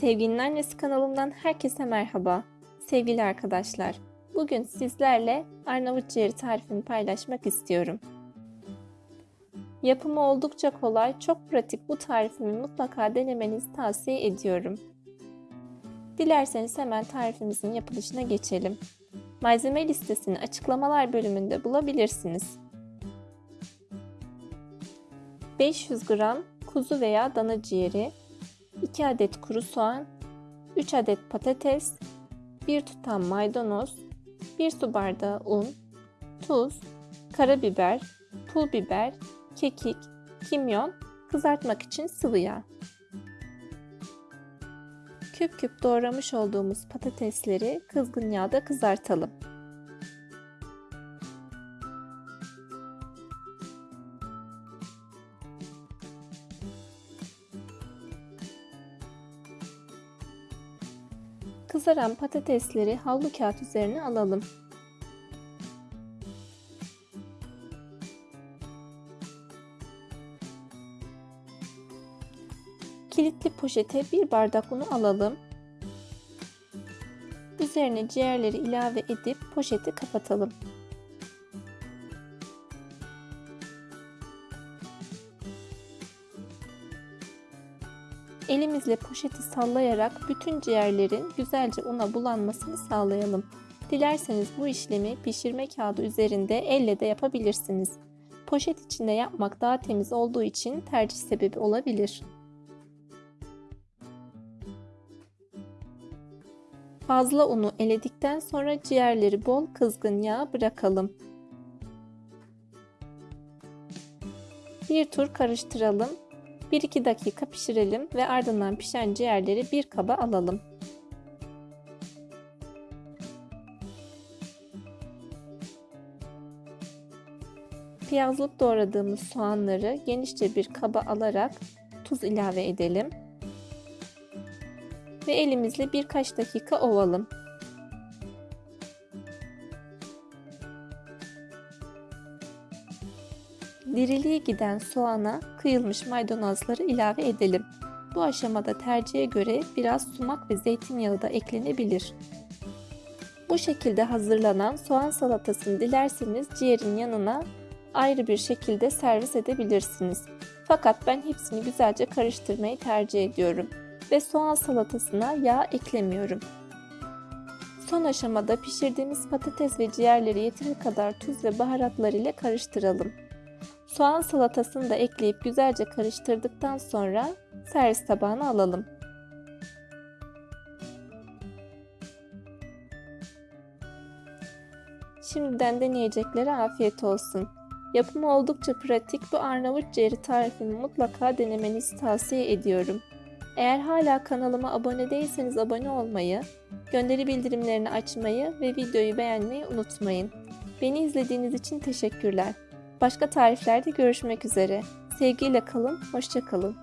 Sevginin Annesi kanalımdan herkese merhaba. Sevgili arkadaşlar, bugün sizlerle Arnavut ciğeri tarifini paylaşmak istiyorum. Yapımı oldukça kolay, çok pratik bu tarifimi mutlaka denemenizi tavsiye ediyorum. Dilerseniz hemen tarifimizin yapılışına geçelim. Malzeme listesini açıklamalar bölümünde bulabilirsiniz. 500 gram kuzu veya dana ciğeri, 2 adet kuru soğan, 3 adet patates, 1 tutam maydanoz, 1 su bardağı un, tuz, karabiber, pul biber, kekik, kimyon, kızartmak için sıvı yağ. Küp küp doğramış olduğumuz patatesleri kızgın yağda kızartalım. Kızaran patatesleri havlu kağıt üzerine alalım. Kilitli poşete bir bardak unu alalım. Üzerine ciğerleri ilave edip poşeti kapatalım. Elimizle poşeti sallayarak bütün ciğerlerin güzelce una bulanmasını sağlayalım. Dilerseniz bu işlemi pişirme kağıdı üzerinde elle de yapabilirsiniz. Poşet içinde yapmak daha temiz olduğu için tercih sebebi olabilir. Fazla unu eledikten sonra ciğerleri bol kızgın yağ bırakalım. Bir tur karıştıralım 1-2 dakika pişirelim ve ardından pişen ciğerleri bir kaba alalım. Piyazlık doğradığımız soğanları genişçe bir kaba alarak tuz ilave edelim. Ve elimizle birkaç dakika ovalım. Diriliğe giden soğana kıyılmış maydanozları ilave edelim. Bu aşamada tercihe göre biraz sumak ve zeytinyağı da eklenebilir. Bu şekilde hazırlanan soğan salatasını dilerseniz ciğerin yanına ayrı bir şekilde servis edebilirsiniz. Fakat ben hepsini güzelce karıştırmayı tercih ediyorum ve soğan salatasına yağ eklemiyorum. Son aşamada pişirdiğimiz patates ve ciğerleri yeteri kadar tuz ve baharatlar ile karıştıralım. Soğan salatasını da ekleyip güzelce karıştırdıktan sonra servis tabağına alalım. Şimdiden deneyeceklere afiyet olsun. Yapımı oldukça pratik bu Arnavut ciğeri tarifini mutlaka denemenizi tavsiye ediyorum. Eğer hala kanalıma abone değilseniz abone olmayı, gönderi bildirimlerini açmayı ve videoyu beğenmeyi unutmayın. Beni izlediğiniz için teşekkürler. Başka tariflerde görüşmek üzere. Sevgiyle kalın, hoşça kalın.